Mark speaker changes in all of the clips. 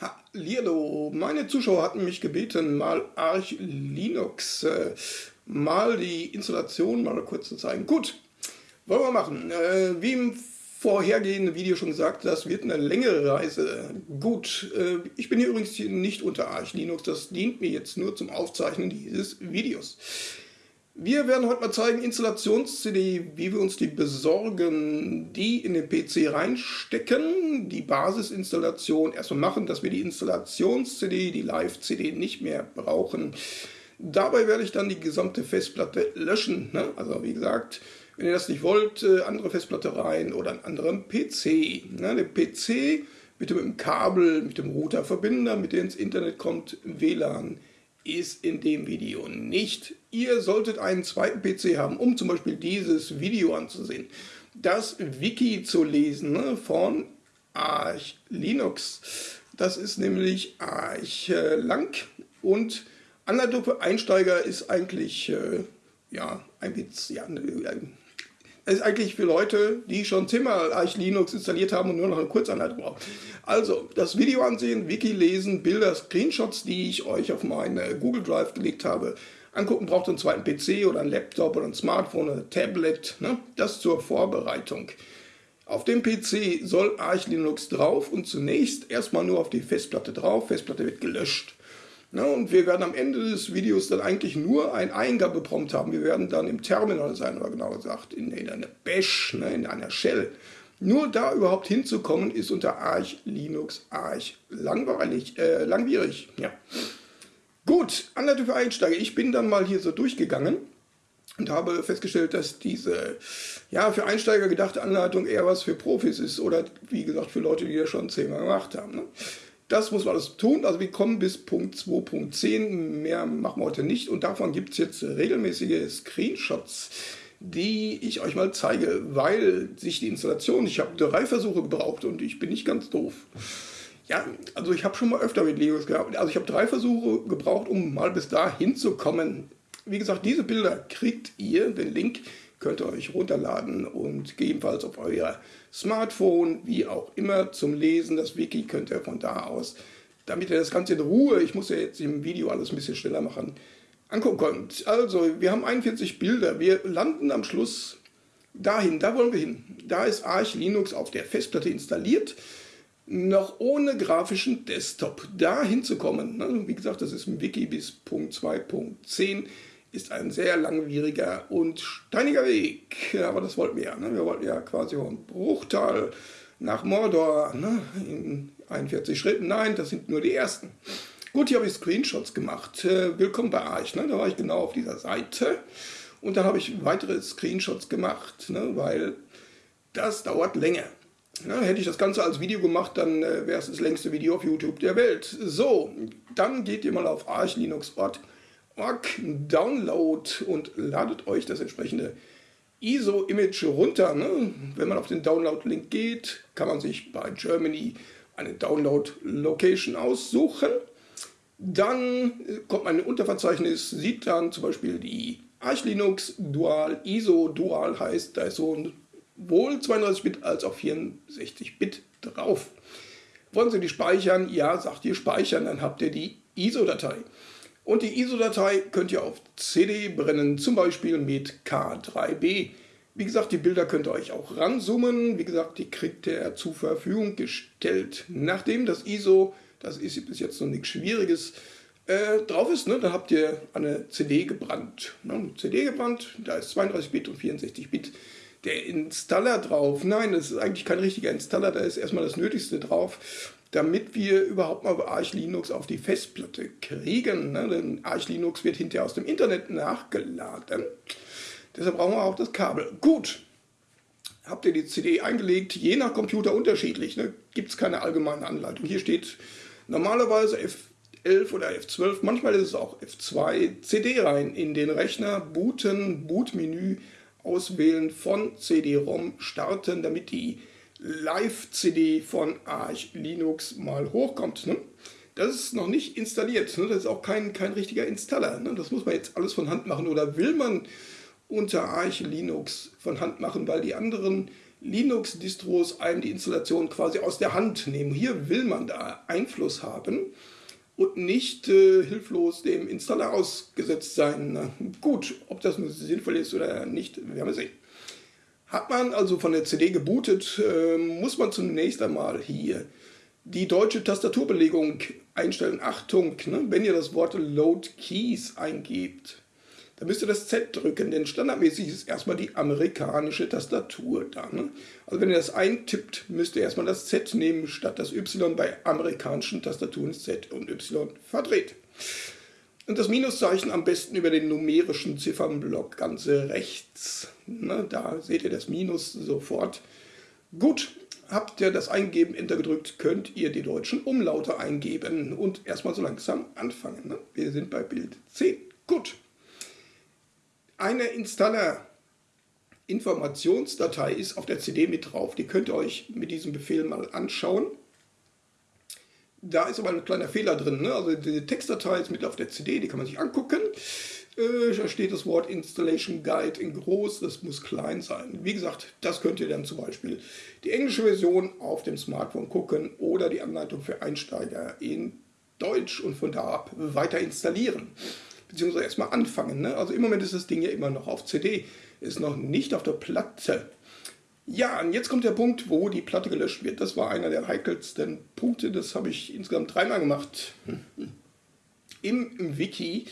Speaker 1: Hallihallo, meine Zuschauer hatten mich gebeten, mal Arch Linux, äh, mal die Installation mal kurz zu zeigen. Gut, wollen wir machen. Äh, wie im vorhergehenden Video schon gesagt, das wird eine längere Reise. Gut, äh, ich bin hier übrigens nicht unter Arch Linux, das dient mir jetzt nur zum Aufzeichnen dieses Videos. Wir werden heute mal zeigen, Installations-CD, wie wir uns die besorgen, die in den PC reinstecken, die Basisinstallation erstmal machen, dass wir die Installations-CD, die Live-CD nicht mehr brauchen. Dabei werde ich dann die gesamte Festplatte löschen. Ne? Also wie gesagt, wenn ihr das nicht wollt, äh, andere Festplatte rein oder einen anderen PC. Ne? Der PC mit dem Kabel, mit dem Router verbinden, damit ihr ins Internet kommt, WLAN ist in dem Video nicht. Ihr solltet einen zweiten PC haben, um zum Beispiel dieses Video anzusehen. Das Wiki zu lesen ne, von Arch Linux. Das ist nämlich Arch äh, lang und Anleitung für Einsteiger ist eigentlich äh, ja, ein Witz, ja, es ist eigentlich für Leute, die schon zehnmal Arch Linux installiert haben und nur noch eine Kurzanleitung brauchen. Also, das Video ansehen, Wiki lesen, Bilder, Screenshots, die ich euch auf meine Google Drive gelegt habe, angucken, braucht einen zweiten PC oder einen Laptop oder ein Smartphone oder ein Tablet. Ne? Das zur Vorbereitung. Auf dem PC soll Arch Linux drauf und zunächst erstmal nur auf die Festplatte drauf. Festplatte wird gelöscht. Ne, und wir werden am Ende des Videos dann eigentlich nur ein Eingabeprompt haben. Wir werden dann im Terminal sein, oder genauer gesagt in, in einer Bash, ne, in einer Shell. Nur da überhaupt hinzukommen, ist unter Arch Linux Arch langweilig, äh, langwierig. Ja. Gut, Anleitung für Einsteiger. Ich bin dann mal hier so durchgegangen und habe festgestellt, dass diese ja, für Einsteiger gedachte Anleitung eher was für Profis ist oder wie gesagt für Leute, die das schon zehnmal gemacht haben. Ne? Das muss man alles tun. Also wir kommen bis Punkt 2.10. Mehr machen wir heute nicht. Und davon gibt es jetzt regelmäßige Screenshots, die ich euch mal zeige, weil sich die Installation, ich habe drei Versuche gebraucht und ich bin nicht ganz doof. Ja, also ich habe schon mal öfter mit Linux gehabt. Also ich habe drei Versuche gebraucht, um mal bis dahin zu kommen. Wie gesagt, diese Bilder kriegt ihr, den Link könnt ihr euch runterladen und gegebenenfalls auf euer Smartphone, wie auch immer, zum Lesen. Das Wiki könnt ihr von da aus, damit ihr das Ganze in Ruhe, ich muss ja jetzt im Video alles ein bisschen schneller machen, angucken könnt. Also, wir haben 41 Bilder. Wir landen am Schluss dahin, da wollen wir hin. Da ist Arch Linux auf der Festplatte installiert noch ohne grafischen Desktop da hinzukommen. Ne? Wie gesagt, das ist im Wiki bis Punkt 2.10 ist ein sehr langwieriger und steiniger Weg. Aber das wollten wir ja. Ne? Wir wollten ja quasi von Bruchtal nach Mordor ne? in 41 Schritten. Nein, das sind nur die ersten. Gut, hier habe ich Screenshots gemacht. Äh, willkommen bei Arch. Ne? Da war ich genau auf dieser Seite. Und dann habe ich weitere Screenshots gemacht, ne? weil das dauert länger. Na, hätte ich das Ganze als Video gemacht, dann äh, wäre es das längste Video auf YouTube der Welt. So, dann geht ihr mal auf archlinux.org Download und ladet euch das entsprechende ISO-Image runter. Ne? Wenn man auf den Download-Link geht, kann man sich bei Germany eine Download-Location aussuchen. Dann kommt man in ein Unterverzeichnis, sieht dann zum Beispiel die Arch Linux Dual ISO. Dual heißt, da ist sowohl 32-Bit als auch 64-Bit drauf. Wollen Sie die speichern? Ja, sagt ihr speichern, dann habt ihr die ISO-Datei. Und die ISO-Datei könnt ihr auf CD brennen, zum Beispiel mit K3B. Wie gesagt, die Bilder könnt ihr euch auch ranzoomen. Wie gesagt, die kriegt ihr zur Verfügung gestellt. Nachdem das ISO, das ist bis jetzt noch nichts Schwieriges, äh, drauf ist, ne, dann habt ihr eine CD gebrannt. Ne, CD gebrannt, da ist 32-Bit und 64-Bit. Der Installer drauf, nein, das ist eigentlich kein richtiger Installer, da ist erstmal das Nötigste drauf damit wir überhaupt mal Arch Linux auf die Festplatte kriegen. Ne? Denn Arch Linux wird hinterher aus dem Internet nachgeladen. Deshalb brauchen wir auch das Kabel. Gut, habt ihr die CD eingelegt, je nach Computer unterschiedlich. Ne? Gibt es keine allgemeine Anleitung. Hier steht normalerweise F11 oder F12, manchmal ist es auch F2, CD rein in den Rechner, booten, Bootmenü auswählen, von CD-ROM starten, damit die Live-CD von Arch Linux mal hochkommt. Ne? Das ist noch nicht installiert. Ne? Das ist auch kein, kein richtiger Installer. Ne? Das muss man jetzt alles von Hand machen. Oder will man unter Arch Linux von Hand machen, weil die anderen Linux-Distros einem die Installation quasi aus der Hand nehmen. Hier will man da Einfluss haben und nicht äh, hilflos dem Installer ausgesetzt sein. Na, gut, ob das nun sinnvoll ist oder nicht, werden wir sehen. Hat man also von der CD gebootet, äh, muss man zunächst einmal hier die deutsche Tastaturbelegung einstellen. Achtung, ne, wenn ihr das Wort Load Keys eingebt, dann müsst ihr das Z drücken, denn standardmäßig ist erstmal die amerikanische Tastatur da. Ne? Also wenn ihr das eintippt, müsst ihr erstmal das Z nehmen, statt das Y bei amerikanischen Tastaturen Z und Y verdreht. Und das Minuszeichen am besten über den numerischen Ziffernblock ganz rechts. Ne? Da seht ihr das Minus sofort. Gut, habt ihr das Eingeben Enter gedrückt, könnt ihr die deutschen Umlaute eingeben und erstmal so langsam anfangen. Ne? Wir sind bei Bild 10. Gut eine Installer-Informationsdatei ist auf der CD mit drauf. Die könnt ihr euch mit diesem Befehl mal anschauen. Da ist aber ein kleiner Fehler drin. Ne? Also die Textdatei ist mit auf der CD, die kann man sich angucken. Äh, da steht das Wort Installation Guide in groß, das muss klein sein. Wie gesagt, das könnt ihr dann zum Beispiel die englische Version auf dem Smartphone gucken oder die Anleitung für Einsteiger in Deutsch und von da ab weiter installieren beziehungsweise erstmal anfangen. Ne? Also im Moment ist das Ding ja immer noch auf CD, ist noch nicht auf der Platte. Ja, und jetzt kommt der Punkt, wo die Platte gelöscht wird. Das war einer der heikelsten Punkte, das habe ich insgesamt dreimal gemacht. Im, Wiki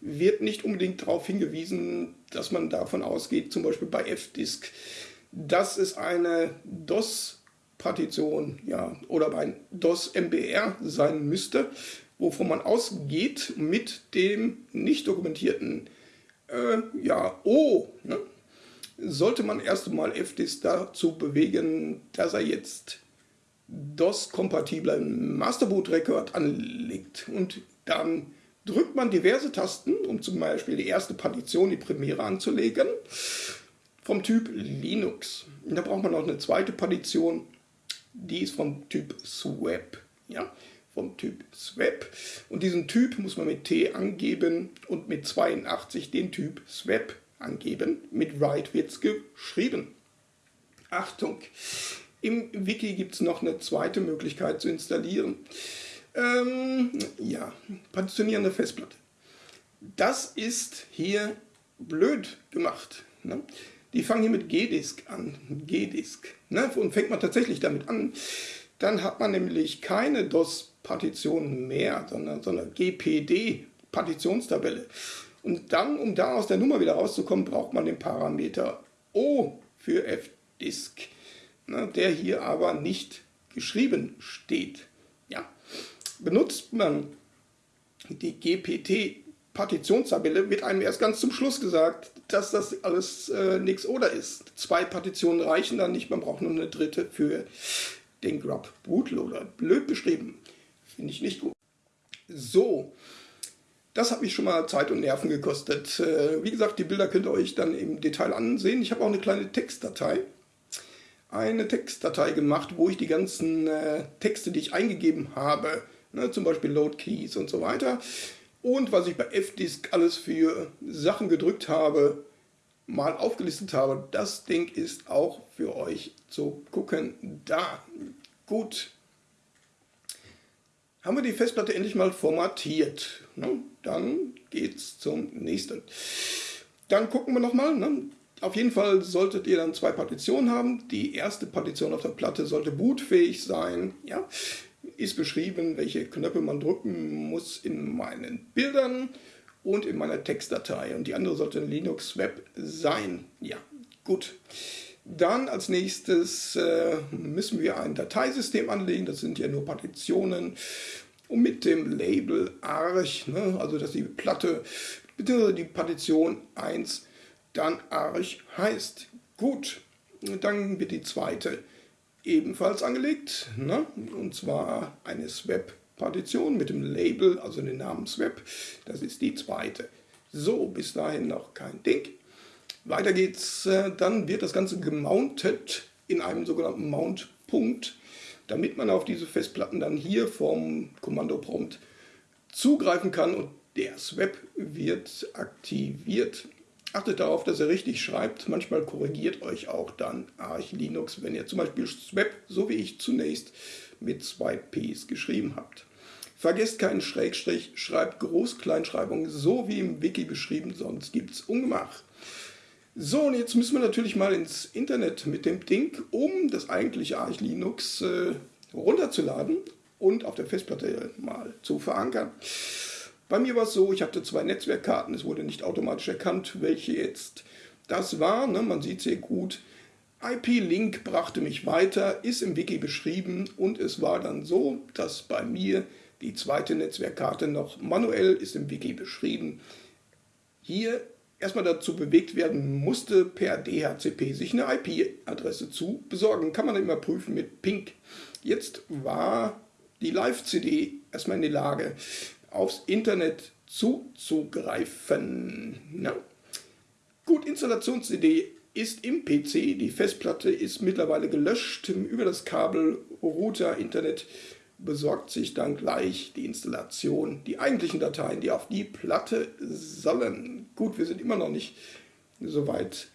Speaker 1: wird nicht unbedingt darauf hingewiesen, dass man davon ausgeht, zum Beispiel bei F-Disk, dass es eine DOS-Partition ja, oder ein DOS-MBR sein müsste, wovon man ausgeht mit dem nicht dokumentierten äh, ja, O, ne, sollte man erst einmal FDIS dazu bewegen, dass er jetzt DOS-kompatiblen Masterboot-Record anlegt. Und dann drückt man diverse Tasten, um zum Beispiel die erste Partition, die Premiere anzulegen, vom Typ Linux. Und da braucht man noch eine zweite Partition, die ist vom Typ Swap. Ja? Vom Typ Swap. Und diesen Typ muss man mit T angeben und mit 82 den Typ Swap angeben. Mit Write wird es geschrieben. Achtung! Im Wiki gibt es noch eine zweite Möglichkeit zu installieren. Ähm, ja, partitionierende Festplatte. Das ist hier blöd gemacht. Ne? Die fangen hier mit G-Disk an. G-Disk. Ne? Und fängt man tatsächlich damit an, dann hat man nämlich keine DOS-Partition mehr, sondern, sondern GPD-Partitionstabelle. Und dann, um da aus der Nummer wieder rauszukommen, braucht man den Parameter O für fdisk, ne, der hier aber nicht geschrieben steht. Ja. Benutzt man die GPT-Partitionstabelle, wird einem erst ganz zum Schluss gesagt, dass das alles äh, nichts oder ist. Zwei Partitionen reichen dann nicht, man braucht nur eine dritte für den Grub Bootloader. Blöd beschrieben. Finde ich nicht gut. So, das hat mich schon mal Zeit und Nerven gekostet. Äh, wie gesagt, die Bilder könnt ihr euch dann im Detail ansehen. Ich habe auch eine kleine Textdatei. Eine Textdatei gemacht, wo ich die ganzen äh, Texte, die ich eingegeben habe, ne, zum Beispiel Load Keys und so weiter, und was ich bei F-Disk alles für Sachen gedrückt habe, mal aufgelistet habe. Das Ding ist auch für euch zu gucken da. Gut. Haben wir die Festplatte endlich mal formatiert. Ne? Dann geht's zum nächsten. Dann gucken wir nochmal. Ne? Auf jeden Fall solltet ihr dann zwei Partitionen haben. Die erste Partition auf der Platte sollte bootfähig sein. Ja? Ist beschrieben, welche Knöpfe man drücken muss in meinen Bildern und in meiner Textdatei. Und die andere sollte Linux Web sein. Ja, gut. Dann als nächstes äh, müssen wir ein Dateisystem anlegen. Das sind ja nur Partitionen. Und mit dem Label Arch, ne, also dass die Platte, bitte die Partition 1 dann Arch heißt. Gut, dann wird die zweite ebenfalls angelegt. Ne? Und zwar eine Swap Partition mit dem Label, also den Namen Swap. Das ist die zweite. So, bis dahin noch kein Ding. Weiter geht's, äh, dann wird das Ganze gemountet in einem sogenannten Mount-Punkt, damit man auf diese Festplatten dann hier vom Kommandoprompt zugreifen kann und der Swap wird aktiviert. Achtet darauf, dass ihr richtig schreibt. Manchmal korrigiert euch auch dann Arch Linux, wenn ihr zum Beispiel Swap, so wie ich zunächst, mit zwei Ps geschrieben habt. Vergesst keinen Schrägstrich, schreibt Groß-Kleinschreibung, so wie im Wiki beschrieben, sonst gibt es Ungemach. So, und jetzt müssen wir natürlich mal ins Internet mit dem Ding, um das eigentliche Arch Linux äh, runterzuladen und auf der Festplatte mal zu verankern. Bei mir war es so, ich hatte zwei Netzwerkkarten, es wurde nicht automatisch erkannt, welche jetzt das war. Ne? Man sieht sehr gut. IP-Link brachte mich weiter, ist im Wiki beschrieben und es war dann so, dass bei mir die zweite Netzwerkkarte noch manuell ist im Wiki beschrieben. Hier erstmal dazu bewegt werden musste, per DHCP sich eine IP-Adresse zu besorgen. Kann man immer prüfen mit Ping. Jetzt war die Live-CD erstmal in die Lage, aufs Internet zuzugreifen. Na? Gut, Installations-CD ist im PC, die Festplatte ist mittlerweile gelöscht über das Kabel, Router, Internet besorgt sich dann gleich die Installation, die eigentlichen Dateien, die auf die Platte sollen. Gut, wir sind immer noch nicht so weit,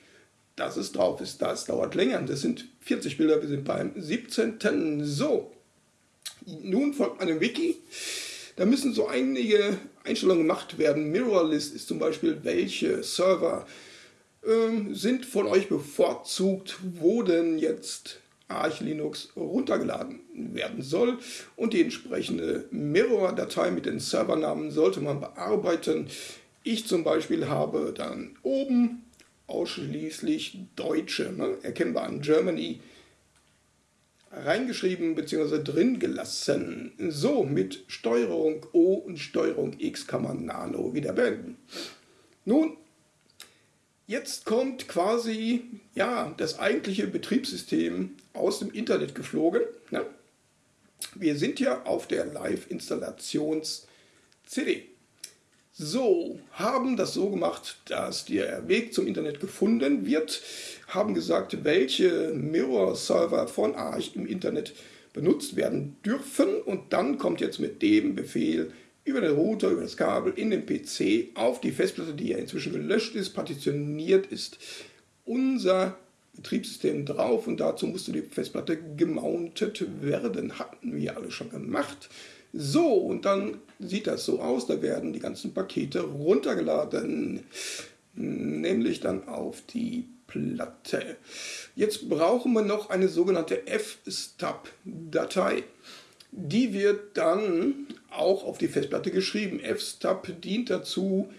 Speaker 1: dass es drauf ist. Das dauert länger. Das sind 40 Bilder, wir sind beim 17. So, nun folgt einem Wiki. Da müssen so einige Einstellungen gemacht werden. Mirrorlist ist zum Beispiel, welche Server äh, sind von euch bevorzugt, wo denn jetzt Arch Linux runtergeladen werden soll. Und die entsprechende Mirror-Datei mit den Servernamen sollte man bearbeiten. Ich zum Beispiel habe dann oben ausschließlich Deutsche, ne, erkennbar an Germany, reingeschrieben bzw. drin gelassen. So, mit Steuerung O und Steuerung X kann man Nano wieder beenden. Nun, jetzt kommt quasi ja, das eigentliche Betriebssystem aus dem Internet geflogen. Ne? Wir sind ja auf der Live-Installations-CD. So, haben das so gemacht, dass der Weg zum Internet gefunden wird, haben gesagt, welche Mirror-Server von Arch im Internet benutzt werden dürfen und dann kommt jetzt mit dem Befehl über den Router, über das Kabel in den PC auf die Festplatte, die ja inzwischen gelöscht ist, partitioniert ist, unser Betriebssystem drauf und dazu musste die Festplatte gemountet werden. Hatten wir alle schon gemacht. So, und dann sieht das so aus, da werden die ganzen Pakete runtergeladen, nämlich dann auf die Platte. Jetzt brauchen wir noch eine sogenannte fstub-Datei. Die wird dann auch auf die Festplatte geschrieben. fstub dient dazu,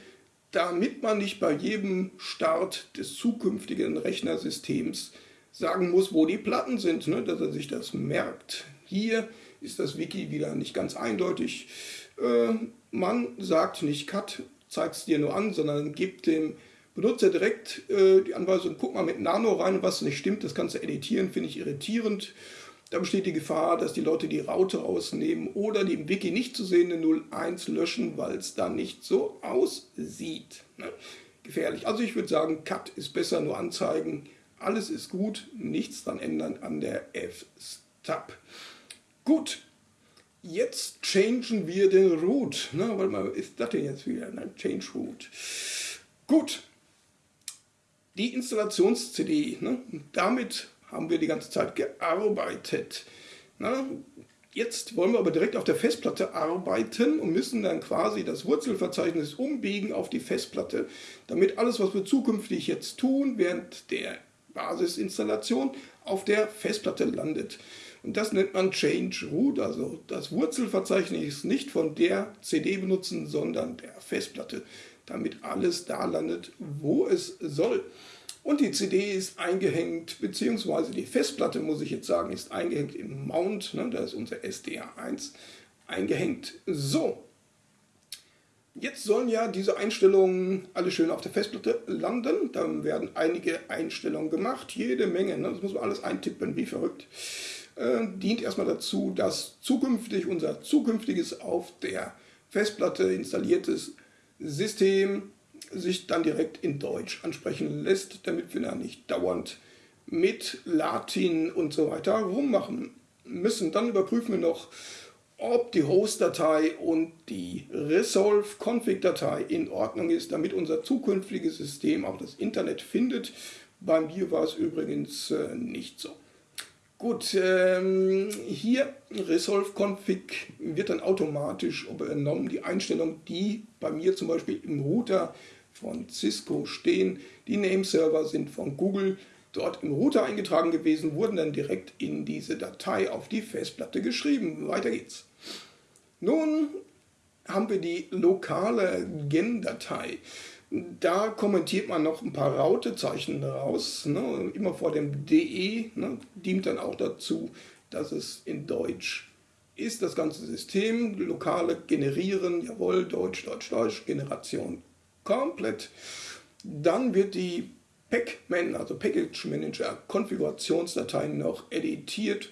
Speaker 1: damit man nicht bei jedem Start des zukünftigen Rechnersystems sagen muss, wo die Platten sind, ne, dass er sich das merkt. Hier ist das Wiki wieder nicht ganz eindeutig. Äh, man sagt nicht Cut, zeigt es dir nur an, sondern gibt dem Benutzer direkt äh, die Anweisung, guck mal mit Nano rein, was nicht stimmt, das du editieren, finde ich irritierend. Da besteht die Gefahr, dass die Leute die Raute rausnehmen oder die im Wiki nicht zu sehende 01 löschen, weil es dann nicht so aussieht. Ne? Gefährlich. Also ich würde sagen, Cut ist besser, nur anzeigen. Alles ist gut, nichts dran ändern an der F-Stub. Gut, jetzt changen wir den Root. Ne, warte mal, ist das denn jetzt wieder? Ne? Change Root. Gut, die Installations-CD, ne? damit haben wir die ganze Zeit gearbeitet. Ne? Jetzt wollen wir aber direkt auf der Festplatte arbeiten und müssen dann quasi das Wurzelverzeichnis umbiegen auf die Festplatte, damit alles, was wir zukünftig jetzt tun, während der Basisinstallation auf der Festplatte landet. Und das nennt man Change Root, also das Wurzelverzeichnis nicht von der CD benutzen, sondern der Festplatte, damit alles da landet, wo es soll. Und die CD ist eingehängt, beziehungsweise die Festplatte, muss ich jetzt sagen, ist eingehängt im Mount, ne, da ist unser SDA1 eingehängt. So, Jetzt sollen ja diese Einstellungen alle schön auf der Festplatte landen. Dann werden einige Einstellungen gemacht, jede Menge. Ne? Das muss man alles eintippen, wie verrückt äh, dient erstmal dazu, dass zukünftig unser zukünftiges auf der Festplatte installiertes System sich dann direkt in Deutsch ansprechen lässt, damit wir da nicht dauernd mit Latin und so weiter rummachen müssen. Dann überprüfen wir noch, ob die Host-Datei und die Resolve-Config-Datei in Ordnung ist, damit unser zukünftiges System auch das Internet findet. Bei mir war es übrigens äh, nicht so. Gut, ähm, hier Resolve Config wird dann automatisch übernommen, die Einstellungen, die bei mir zum Beispiel im Router von Cisco stehen. Die Nameserver sind von Google dort im Router eingetragen gewesen, wurden dann direkt in diese Datei auf die Festplatte geschrieben. Weiter geht's. Nun haben wir die lokale Gen-Datei. Da kommentiert man noch ein paar Rautezeichen raus. Ne? Immer vor dem DE ne? dient dann auch dazu, dass es in Deutsch ist das ganze System. Lokale generieren, jawohl, Deutsch, Deutsch, Deutsch, Generation komplett. Dann wird die Pacman, also Package Manager Konfigurationsdatei noch editiert.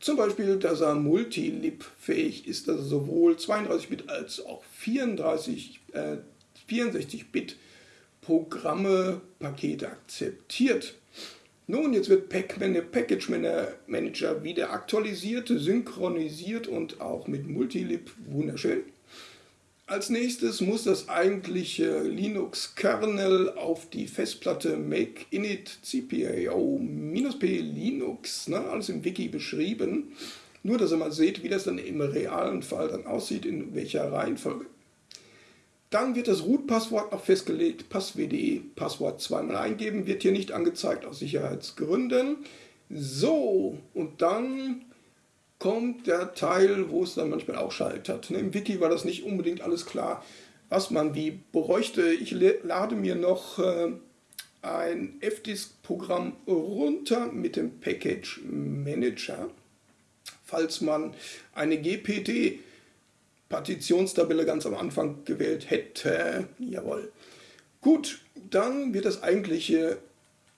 Speaker 1: Zum Beispiel, dass er multilib fähig ist, dass er sowohl 32-Bit als auch 34-Bit 64-Bit-Programme, Pakete akzeptiert. Nun, jetzt wird Pac-Man, Package Manager wieder aktualisiert, synchronisiert und auch mit Multilib wunderschön. Als nächstes muss das eigentliche Linux-Kernel auf die Festplatte make init cpio-p linux, ne, alles im Wiki beschrieben. Nur, dass ihr mal seht, wie das dann im realen Fall dann aussieht, in welcher Reihenfolge. Dann wird das Root-Passwort noch festgelegt, passwd, Passwort zweimal eingeben, wird hier nicht angezeigt aus Sicherheitsgründen. So, und dann kommt der Teil, wo es dann manchmal auch scheitert. Im Wiki war das nicht unbedingt alles klar, was man wie bräuchte. Ich lade mir noch äh, ein FDisk-Programm runter mit dem Package Manager, falls man eine GPT Partitionstabelle ganz am Anfang gewählt hätte. Jawohl. Gut, dann wird das eigentliche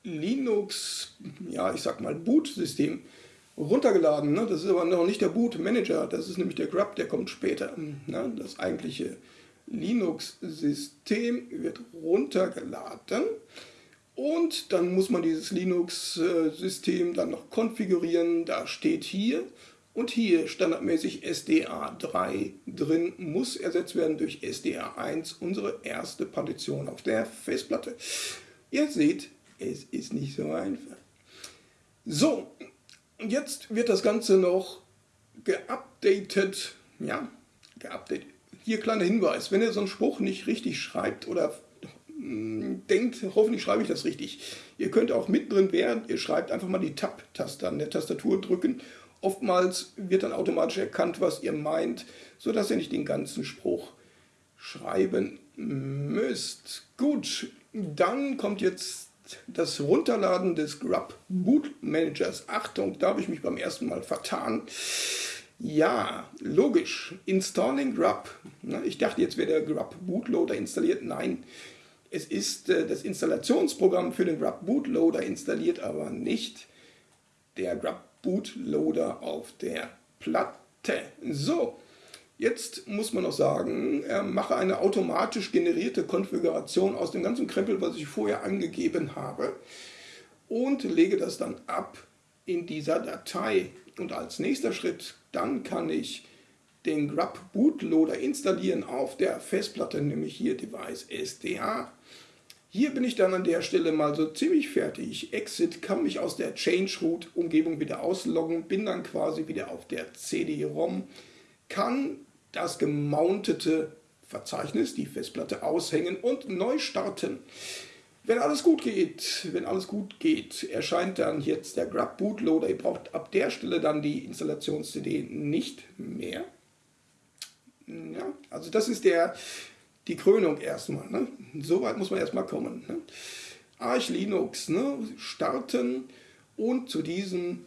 Speaker 1: Linux, ja ich sag mal Boot-System runtergeladen. Ne? Das ist aber noch nicht der Boot-Manager, das ist nämlich der Grub, der kommt später. Ne? Das eigentliche Linux-System wird runtergeladen und dann muss man dieses Linux-System dann noch konfigurieren. Da steht hier und hier standardmäßig SDA3 drin, muss ersetzt werden durch SDA1, unsere erste Partition auf der Festplatte. Ihr seht, es ist nicht so einfach. So, jetzt wird das Ganze noch geupdatet. Ja, geupdatet. Hier kleiner Hinweis, wenn ihr so einen Spruch nicht richtig schreibt oder hm, denkt, hoffentlich schreibe ich das richtig. Ihr könnt auch mittendrin, während ihr schreibt, einfach mal die Tab-Taste an der Tastatur drücken Oftmals wird dann automatisch erkannt, was ihr meint, sodass ihr nicht den ganzen Spruch schreiben müsst. Gut, dann kommt jetzt das Runterladen des Grub Boot Managers. Achtung, da habe ich mich beim ersten Mal vertan. Ja, logisch. Installing Grub. Ich dachte, jetzt wäre der Grub Bootloader installiert. Nein, es ist äh, das Installationsprogramm für den Grub Bootloader installiert, aber nicht der Grub Bootloader auf der Platte. So, jetzt muss man noch sagen, mache eine automatisch generierte Konfiguration aus dem ganzen Krempel, was ich vorher angegeben habe und lege das dann ab in dieser Datei. Und als nächster Schritt, dann kann ich den Grub Bootloader installieren auf der Festplatte, nämlich hier Device SDA. Hier bin ich dann an der Stelle mal so ziemlich fertig. Exit kann mich aus der Change-Root-Umgebung wieder ausloggen, bin dann quasi wieder auf der CD-ROM, kann das gemountete Verzeichnis, die Festplatte aushängen und neu starten. Wenn alles gut geht, wenn alles gut geht, erscheint dann jetzt der Grub Bootloader. Ihr braucht ab der Stelle dann die Installations-CD nicht mehr. Ja, also das ist der die Krönung erstmal. Ne? So weit muss man erstmal kommen. Ne? Arch Linux ne? starten und zu diesem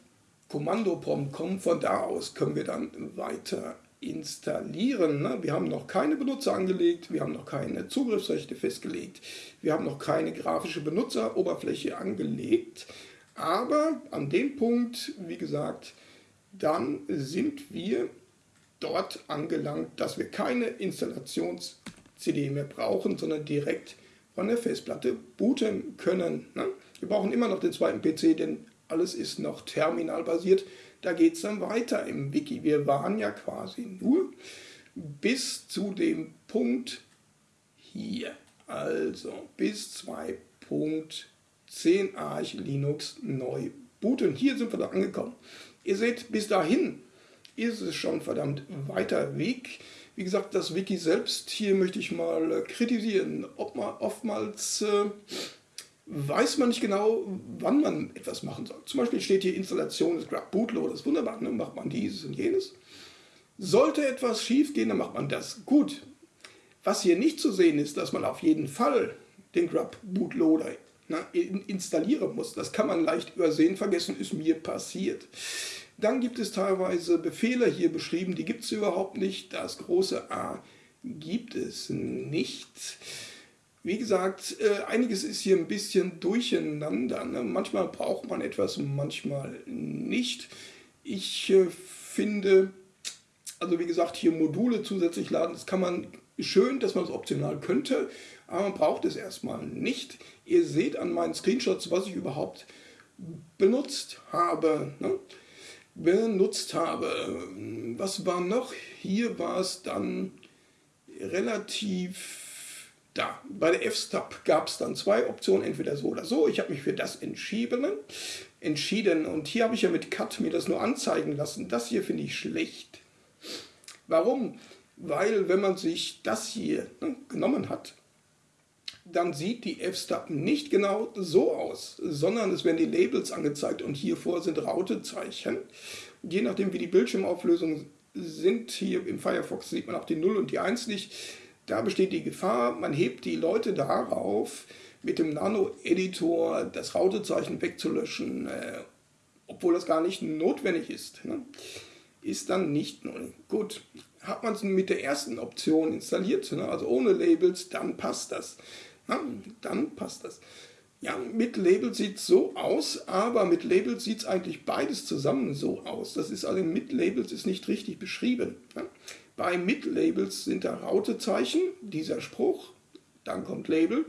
Speaker 1: Kommandoprompt kommen. Von da aus können wir dann weiter installieren. Ne? Wir haben noch keine Benutzer angelegt, wir haben noch keine Zugriffsrechte festgelegt, wir haben noch keine grafische Benutzeroberfläche angelegt. Aber an dem Punkt, wie gesagt, dann sind wir dort angelangt, dass wir keine Installations- CD mehr brauchen, sondern direkt von der Festplatte booten können. Ne? Wir brauchen immer noch den zweiten PC, denn alles ist noch terminalbasiert. da geht es dann weiter im Wiki. Wir waren ja quasi nur bis zu dem Punkt hier. Also bis 2.10 Arch Linux neu booten. Hier sind wir da angekommen. Ihr seht, bis dahin ist es schon verdammt weiter Weg. Wie gesagt, das Wiki selbst, hier möchte ich mal äh, kritisieren. Ob man oftmals äh, weiß man nicht genau, wann man etwas machen soll. Zum Beispiel steht hier Installation des Grub Bootloader, das ist wunderbar, ne? macht man dieses und jenes. Sollte etwas schief gehen, dann macht man das. Gut, was hier nicht zu sehen ist, dass man auf jeden Fall den Grub Bootloader installieren muss. Das kann man leicht übersehen, vergessen, ist mir passiert. Dann gibt es teilweise Befehle hier beschrieben, die gibt es überhaupt nicht. Das große A gibt es nicht. Wie gesagt, äh, einiges ist hier ein bisschen durcheinander. Ne? Manchmal braucht man etwas, manchmal nicht. Ich äh, finde, also wie gesagt, hier Module zusätzlich laden, das kann man schön, dass man es optional könnte, aber man braucht es erstmal nicht. Ihr seht an meinen Screenshots, was ich überhaupt benutzt habe. Ne? Benutzt habe. Was war noch? Hier war es dann relativ da. Bei der F-Stub gab es dann zwei Optionen, entweder so oder so. Ich habe mich für das entschieden. entschieden. Und hier habe ich ja mit Cut mir das nur anzeigen lassen. Das hier finde ich schlecht. Warum? Weil wenn man sich das hier ne, genommen hat, dann sieht die F-Stub nicht genau so aus, sondern es werden die Labels angezeigt und hier vor sind Rautezeichen. Je nachdem wie die Bildschirmauflösungen sind, hier im Firefox sieht man auch die 0 und die 1 nicht, da besteht die Gefahr, man hebt die Leute darauf, mit dem Nano-Editor das Rautezeichen wegzulöschen, äh, obwohl das gar nicht notwendig ist. Ne? Ist dann nicht null. Gut, hat man es mit der ersten Option installiert, ne? also ohne Labels, dann passt das. Na, dann passt das. Ja, mit Label sieht es so aus, aber mit Labels sieht es eigentlich beides zusammen so aus. Das ist also mit Labels ist nicht richtig beschrieben. Ja. Bei mit Labels sind da Rautezeichen, dieser Spruch, dann kommt Label,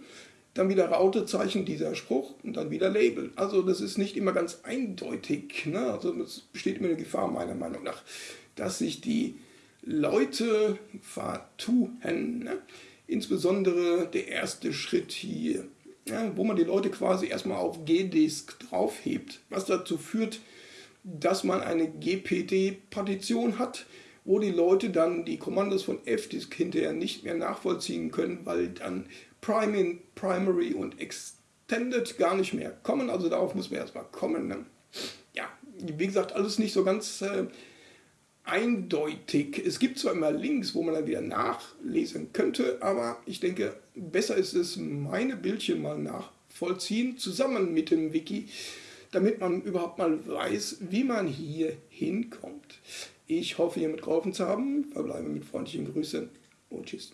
Speaker 1: dann wieder Rautezeichen, dieser Spruch und dann wieder Label. Also das ist nicht immer ganz eindeutig. Ne? Also es besteht immer eine Gefahr meiner Meinung nach, dass sich die Leute vertun. Ne? Insbesondere der erste Schritt hier, ja, wo man die Leute quasi erstmal auf GDisk draufhebt, was dazu führt, dass man eine GPD-Partition hat, wo die Leute dann die Kommandos von FDisk hinterher nicht mehr nachvollziehen können, weil dann Primary und Extended gar nicht mehr kommen. Also darauf muss man erstmal kommen. Ne? Ja, wie gesagt, alles nicht so ganz äh, eindeutig. Es gibt zwar immer Links, wo man dann wieder nachlesen könnte, aber ich denke, besser ist es, meine Bildchen mal nachvollziehen, zusammen mit dem Wiki, damit man überhaupt mal weiß, wie man hier hinkommt. Ich hoffe, hiermit geholfen zu haben. Verbleibe mit freundlichen Grüßen und Tschüss.